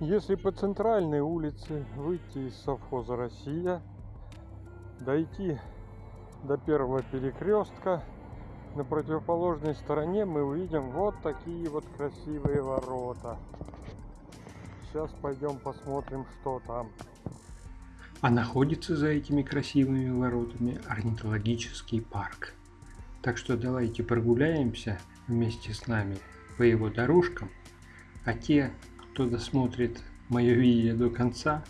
Если по центральной улице выйти из совхоза Россия, дойти до первого перекрестка, на противоположной стороне мы увидим вот такие вот красивые ворота. Сейчас пойдем посмотрим, что там. А находится за этими красивыми воротами орнитологический парк. Так что давайте прогуляемся вместе с нами по его дорожкам, а те, кто досмотрит мое видео до конца,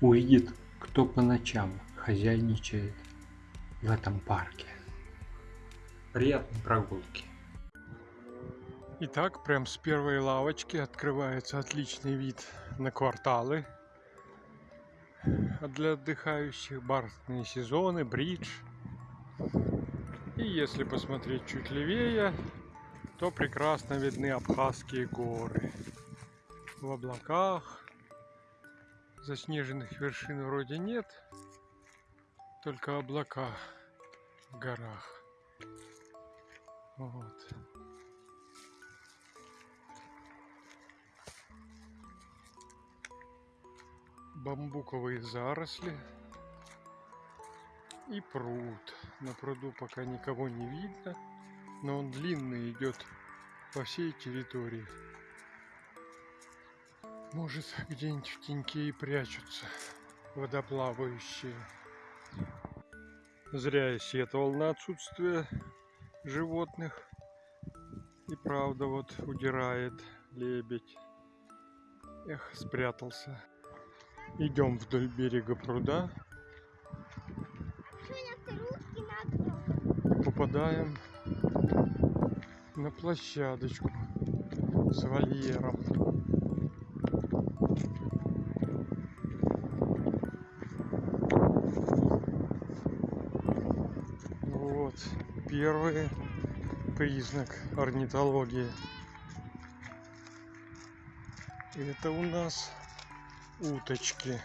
увидит, кто по ночам хозяйничает в этом парке. Приятной прогулки! Итак, прям с первой лавочки открывается отличный вид на кварталы. Для отдыхающих бархатные сезоны, бридж. И если посмотреть чуть левее, то прекрасно видны Абхазские горы. В облаках заснеженных вершин вроде нет, только облака в горах. Вот. Бамбуковые заросли и пруд. На пруду пока никого не видно, но он длинный идет по всей территории. Может, где-нибудь в теньке и прячутся водоплавающие. Зря я сетовал на отсутствие животных. И правда вот удирает лебедь. Эх, спрятался. Идем вдоль берега пруда. Попадаем на площадочку с вольером. Первый признак орнитологии. Это у нас уточки.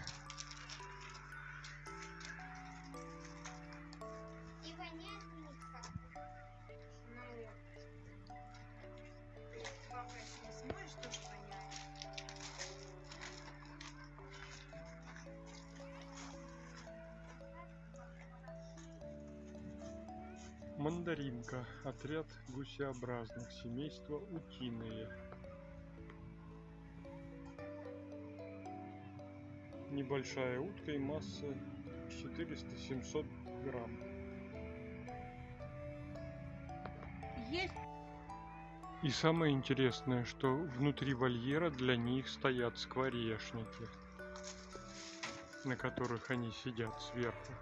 Мандаринка. Отряд гусеобразных. Семейство утиные. Небольшая утка и масса 400-700 грамм. Есть И самое интересное, что внутри вольера для них стоят скворечники, на которых они сидят сверху.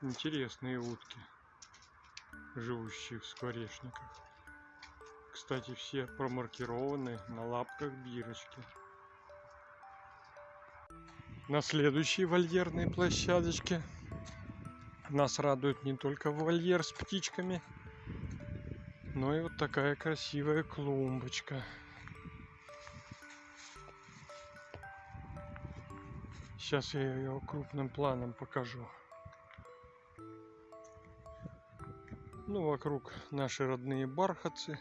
Интересные утки, живущие в скворечниках. Кстати, все промаркированы на лапках бирочки. На следующей вольерной площадочке нас радует не только вольер с птичками, но и вот такая красивая клумбочка. Сейчас я ее крупным планом покажу. Ну, вокруг наши родные бархатцы.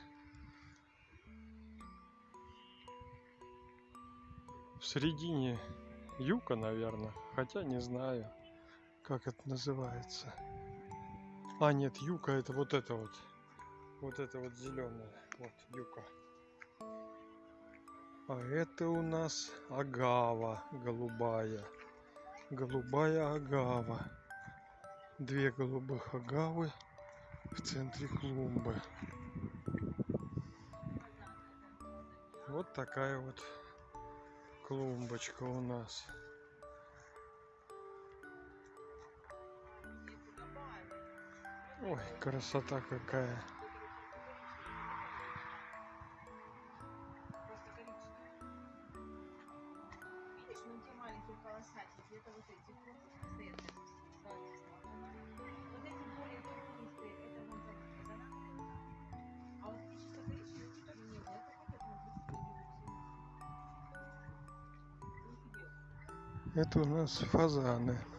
В середине юка, наверное. Хотя не знаю, как это называется. А, нет, юка это вот это вот. Вот это вот зеленое. Вот юка. А это у нас агава голубая. Голубая агава. Две голубых агавы в центре клумбы. Вот такая вот клумбочка у нас. Ой, красота какая. Называется? Это у нас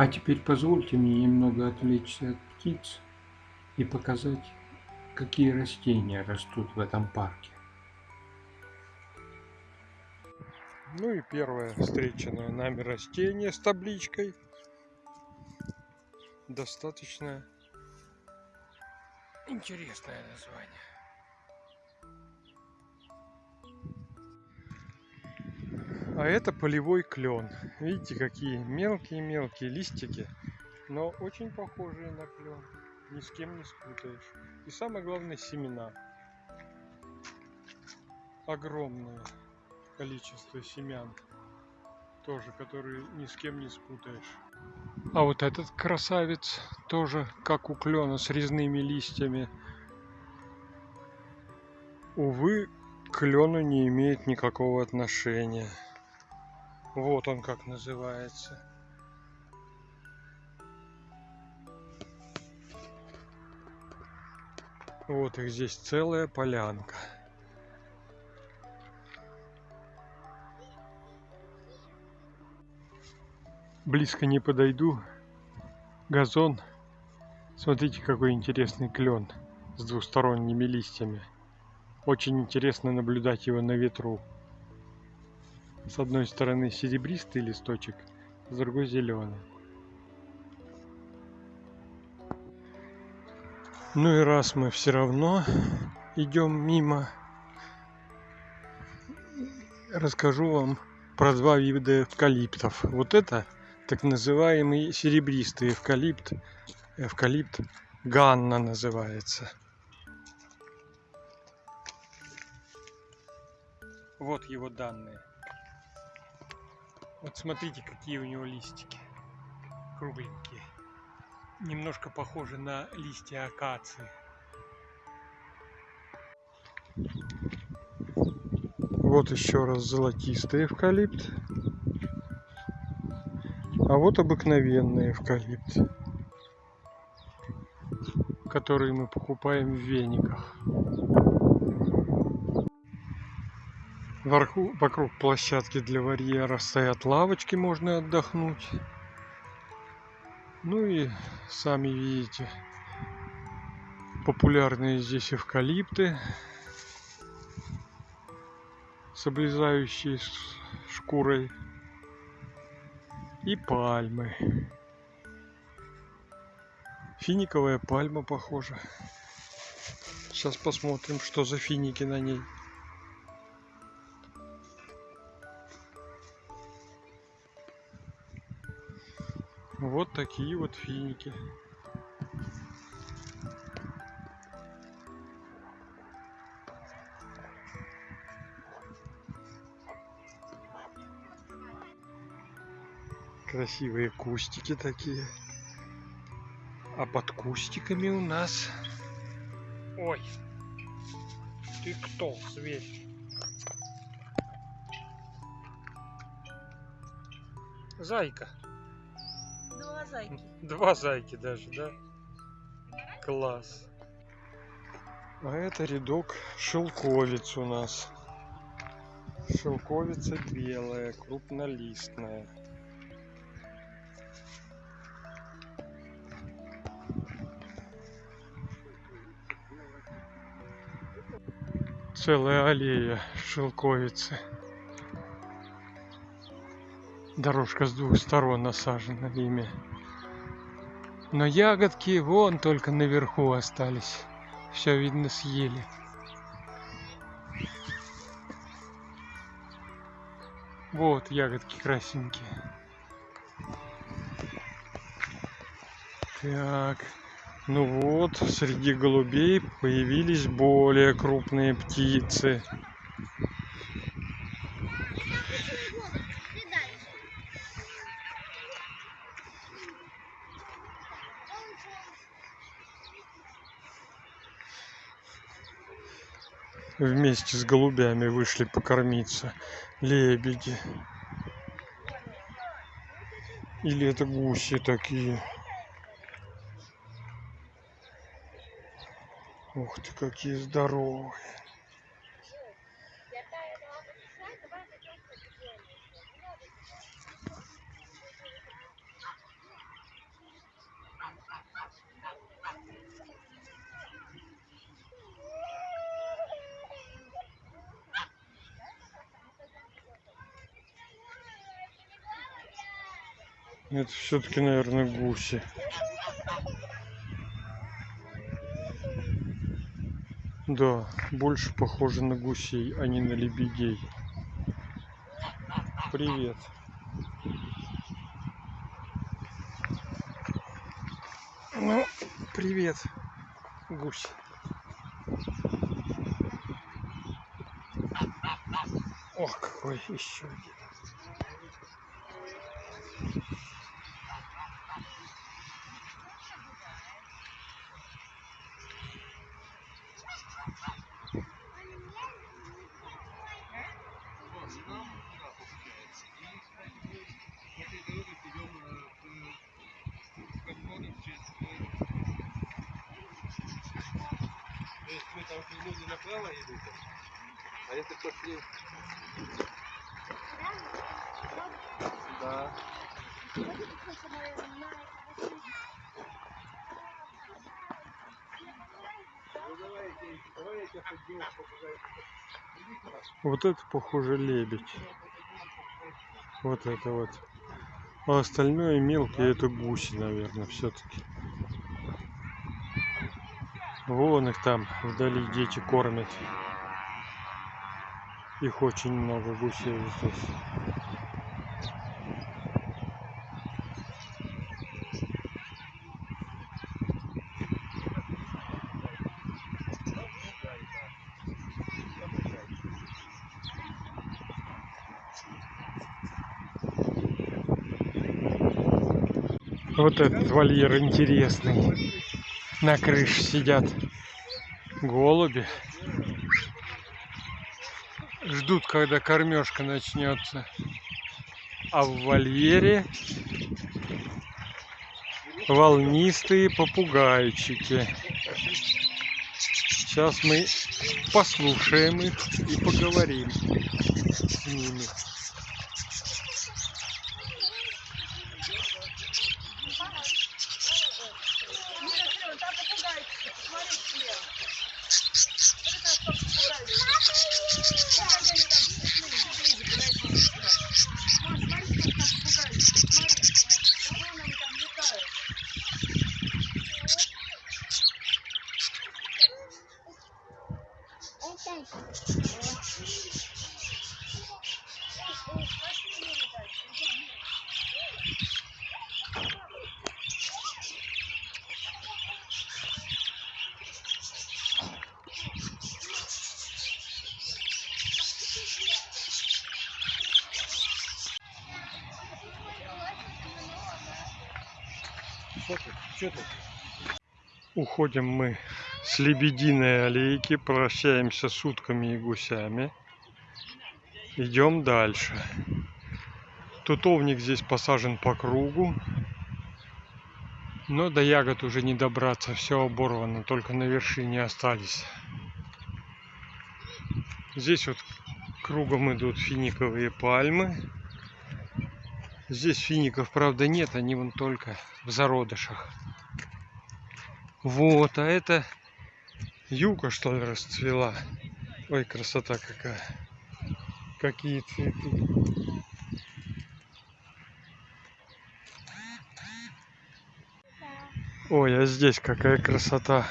А теперь позвольте мне немного отвлечься от птиц и показать, какие растения растут в этом парке. Ну и первое встреченное нами растение с табличкой. Достаточно интересное название. А это полевой клен. Видите, какие мелкие-мелкие листики, но очень похожие на клен. Ни с кем не спутаешь. И самое главное семена. Огромное количество семян. Тоже, которые ни с кем не спутаешь. А вот этот красавец тоже, как у клена, с резными листьями. Увы, к клену не имеет никакого отношения. Вот он как называется. Вот их здесь целая полянка. Близко не подойду. Газон. Смотрите, какой интересный клен с двусторонними листьями. Очень интересно наблюдать его на ветру. С одной стороны серебристый листочек, с другой зеленый. Ну и раз мы все равно идем мимо, расскажу вам про два вида эвкалиптов. Вот это так называемый серебристый эвкалипт. Эвкалипт Ганна называется. Вот его данные. Вот смотрите, какие у него листики. Кругленькие. Немножко похожи на листья акации. Вот еще раз золотистый эвкалипт. А вот обыкновенный эвкалипт, который мы покупаем в вениках. Вверху, вокруг площадки для варьера стоят лавочки, можно отдохнуть. Ну и сами видите, популярные здесь эвкалипты, с облезающей шкурой, и пальмы. Финиковая пальма похожа. Сейчас посмотрим, что за финики на ней. Вот такие вот финики. Красивые кустики такие. А под кустиками у нас... Ой, ты кто, зверь? Зайка. Два зайки. Два зайки даже, да? Класс. А это рядок шелковиц у нас. Шелковица белая, крупнолистная. Целая аллея шелковицы. Дорожка с двух сторон насажена ими. Но ягодки вон только наверху остались. Все видно съели. Вот ягодки красненькие. Так, Ну вот, среди голубей появились более крупные птицы. Вместе с голубями вышли покормиться лебеди. Или это гуси такие. Ух ты, какие здоровые. Это все-таки, наверное, гуси. Да, больше похоже на гусей, а не на лебедей. Привет. Ну, привет, гусь. Ох, какой еще один. То есть вы там люди направо идете, а если пошли... Да. Ну давайте, давай я тебя подниму, попугай. Вот это похоже лебедь. Вот это вот. А остальное мелкие это гуси, наверное, все-таки. Вон их там вдали дети кормят. Их очень много гусей здесь. Вот этот вольер интересный. На крыше сидят голуби. Ждут, когда кормежка начнется. А в вольере волнистые попугайчики. Сейчас мы послушаем их и поговорим с ними. Уходим мы Лебединой аллейки, прощаемся с утками и гусями. Идем дальше. Тутовник здесь посажен по кругу. Но до ягод уже не добраться, все оборвано, только на вершине остались. Здесь вот кругом идут финиковые пальмы. Здесь фиников, правда, нет, они вон только в зародышах. Вот, а это юка, что ли, расцвела. Ой, красота какая. Какие цветы. Ой, а здесь какая красота.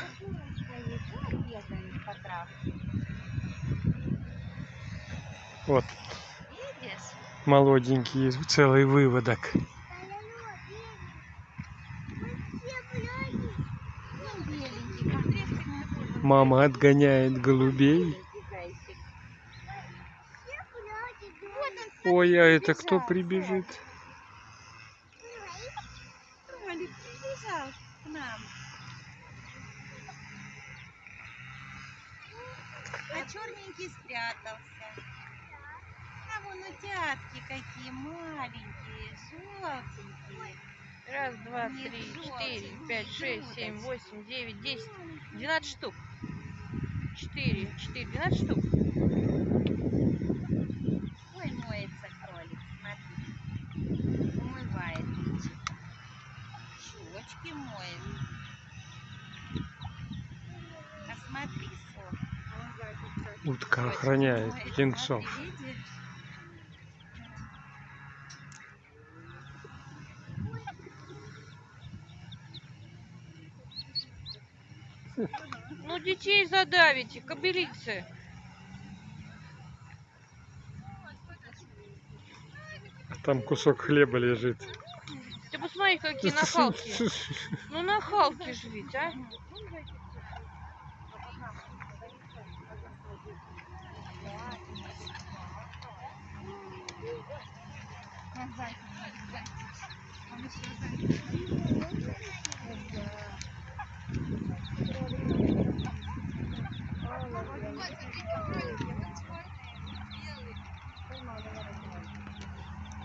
Вот, молоденький, целый выводок. Мама отгоняет голубей. Ой, а это кто прибежит? Кролик прибежал к нам. А черненький спрятался. А вон утятки какие маленькие, желтенькие. Раз, два, Нет, три, желтый, четыре, пять, шесть, семь, восемь, девять, десять, двенадцать штук. Четыре, четыре, двенадцать штук. Ой, моется кролик, смотри. Умывает личико. Щечки моет. А смотри, сон. Утка охраняет птенцов. смотри, детей задавите, кобылицы. Там кусок хлеба лежит. Ты посмотри, какие нахалки. Ну, нахалки же ведь, а.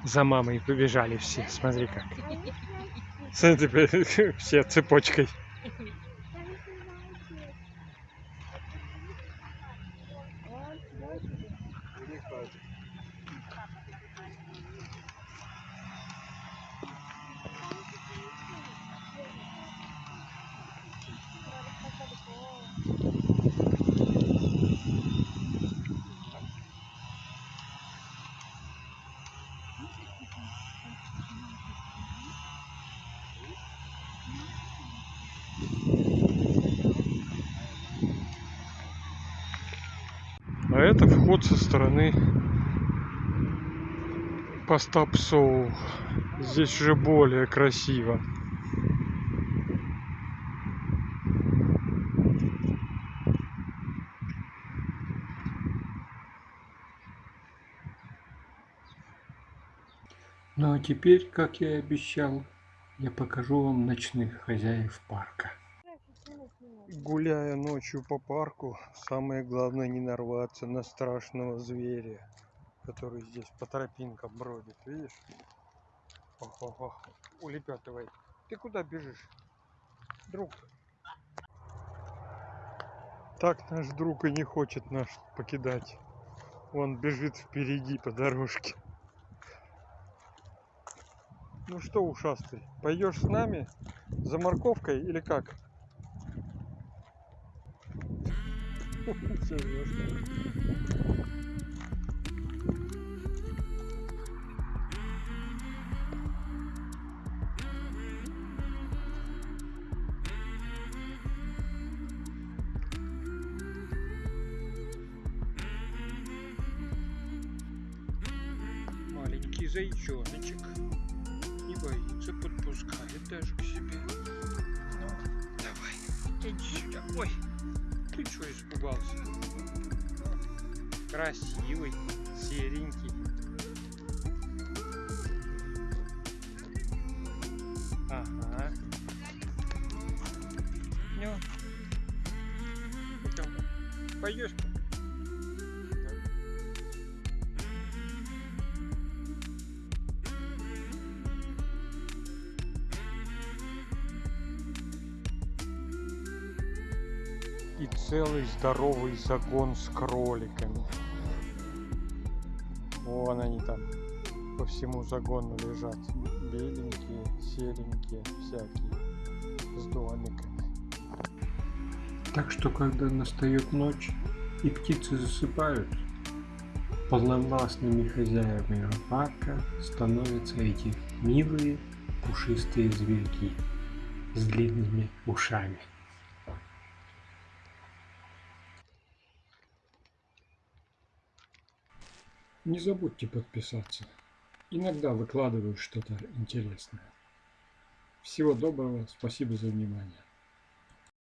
За мамой побежали все. Смотри как. Смотри, все цепочкой. А это вход со стороны поста Псоу. Здесь уже более красиво. Ну а теперь, как я и обещал, я покажу вам ночных хозяев парка. Гуляя ночью по парку, самое главное не нарваться на страшного зверя, который здесь по тропинкам бродит, видишь? Ох, ох, ох, улепетывает. Ты куда бежишь, друг? Так наш друг и не хочет нас покидать. Он бежит впереди по дорожке. Ну что, ушастый, пойдешь с нами за морковкой или как? Маленький зайчоночек не боится, подпускает даже к себе. Ну, давай, иди сюда. Ой, ты что испугался? Красивый, серенький. Ага. Ну. Пойдешь? Целый здоровый загон с кроликами. Вон они там по всему загону лежат. Беленькие, серенькие, всякие, с домиками. Так что, когда настает ночь и птицы засыпают, полновластными хозяевами парка становятся эти милые пушистые зверьки с длинными ушами. Не забудьте подписаться. Иногда выкладываю что-то интересное. Всего доброго, спасибо за внимание.